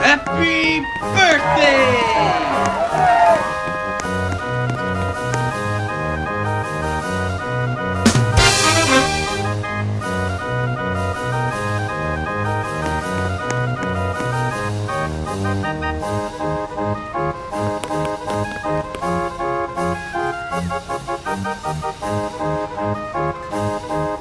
Happy birthday! Música